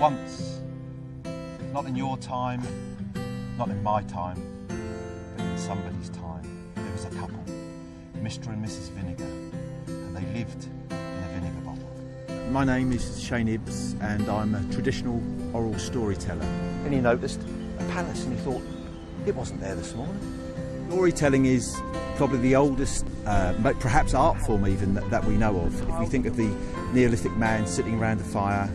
Once, not in your time, not in my time, but in somebody's time, there was a couple, Mr. and Mrs. Vinegar, and they lived in a vinegar bottle. My name is Shane Ibbs and I'm a traditional oral storyteller. And he noticed a palace and he thought, it wasn't there this morning. Storytelling is probably the oldest, uh, perhaps art form even, that, that we know of. If we think of the Neolithic man sitting around the fire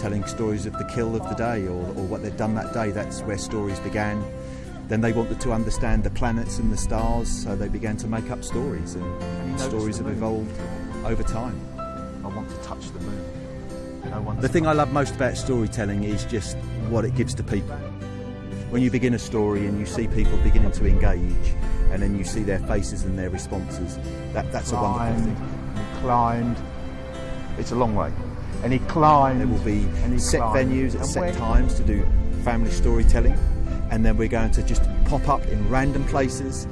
telling stories of the kill of the day or, or what they'd done that day, that's where stories began. Then they wanted to understand the planets and the stars, so they began to make up stories, and, and stories have evolved over time. I want to touch the moon. No the thing I love most about storytelling is just what it gives to people. When you begin a story and you see people beginning to engage, and then you see their faces and their responses, that, that's climbed, a wonderful thing. Climbed. It's a long way. And he climbed. There will be set climbed. venues at and set times to do family storytelling, and then we're going to just pop up in random places,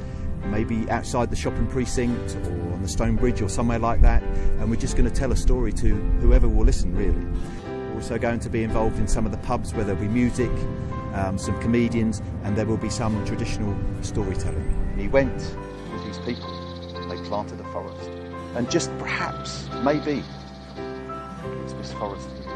maybe outside the shopping precinct or on the Stone Bridge or somewhere like that, and we're just going to tell a story to whoever will listen, really. We're also going to be involved in some of the pubs where there'll be music, um, some comedians, and there will be some traditional storytelling. And he went with these people, and they planted a forest. And just perhaps, maybe, this forest